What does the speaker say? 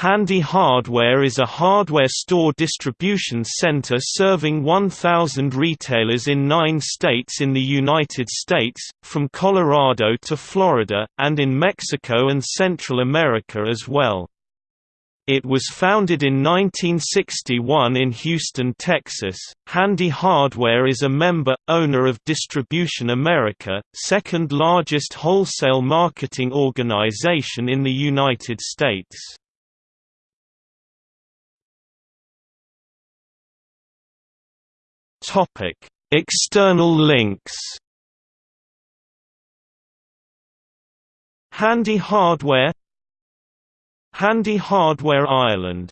Handy Hardware is a hardware store distribution center serving 1,000 retailers in nine states in the United States, from Colorado to Florida, and in Mexico and Central America as well. It was founded in 1961 in Houston, Texas. Handy Hardware is a member, owner of Distribution America, second largest wholesale marketing organization in the United States. Topic: External links. Handy Hardware. Handy Hardware Ireland